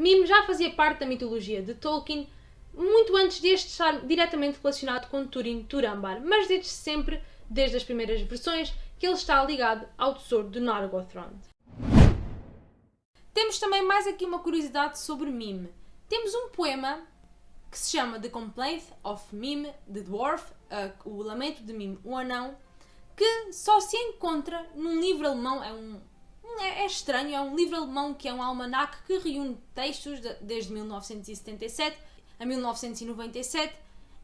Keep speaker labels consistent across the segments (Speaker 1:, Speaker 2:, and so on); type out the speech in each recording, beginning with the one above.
Speaker 1: Mime já fazia parte da mitologia de Tolkien muito antes deste estar diretamente relacionado com Turin Turambar, mas desde sempre, desde as primeiras versões, que ele está ligado ao tesouro de Nargothrond. Temos também mais aqui uma curiosidade sobre Mime. Temos um poema que se chama The Complaint of Mime, the Dwarf, uh, o Lamento de Mime, o Anão, que só se encontra num livro alemão, é um é, é, estranho, é um livro alemão que é um almanaque que reúne textos de, desde 1977 a 1997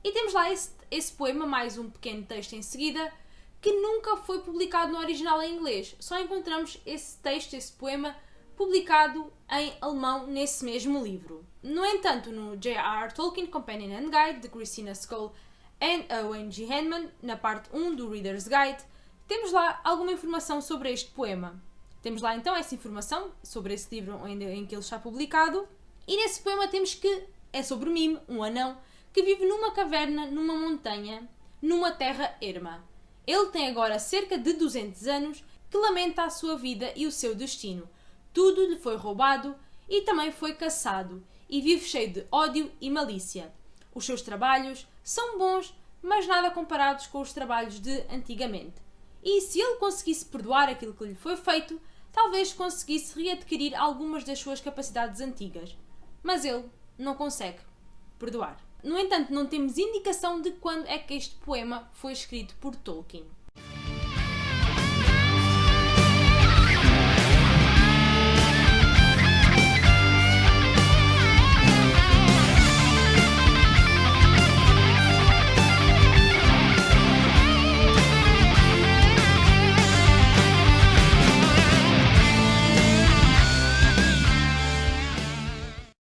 Speaker 1: e temos lá esse, esse poema, mais um pequeno texto em seguida, que nunca foi publicado no original em inglês. Só encontramos esse texto, esse poema, publicado em alemão nesse mesmo livro. No entanto, no J.R.R. Tolkien Companion and Guide de Christina Skoll e Owen G. Henman, na parte 1 do Reader's Guide, temos lá alguma informação sobre este poema. Temos lá então essa informação sobre esse livro em que ele está publicado, e nesse poema temos que é sobre Mime, um anão, que vive numa caverna, numa montanha, numa terra erma. Ele tem agora cerca de 200 anos, que lamenta a sua vida e o seu destino. Tudo lhe foi roubado e também foi caçado, e vive cheio de ódio e malícia. Os seus trabalhos são bons, mas nada comparados com os trabalhos de antigamente. E se ele conseguisse perdoar aquilo que lhe foi feito, talvez conseguisse readquirir algumas das suas capacidades antigas. Mas ele não consegue perdoar. No entanto, não temos indicação de quando é que este poema foi escrito por Tolkien.